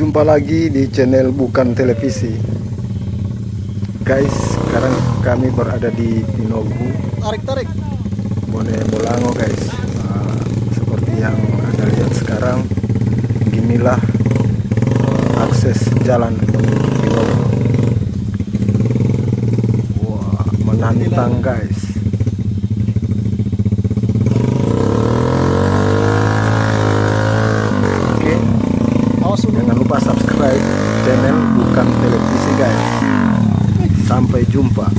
Jumpa lagi di channel Bukan Televisi. Guys, sekarang kami berada di Pinogu. Tarik tarik Bone Bolango guys. Nah, Seperti yang Anda lihat sekarang Beginilah akses jalan menuju Pinogu. Wah, menantang guys Jangan lupa subscribe channel Bukan Televisi guys. Sampai jumpa.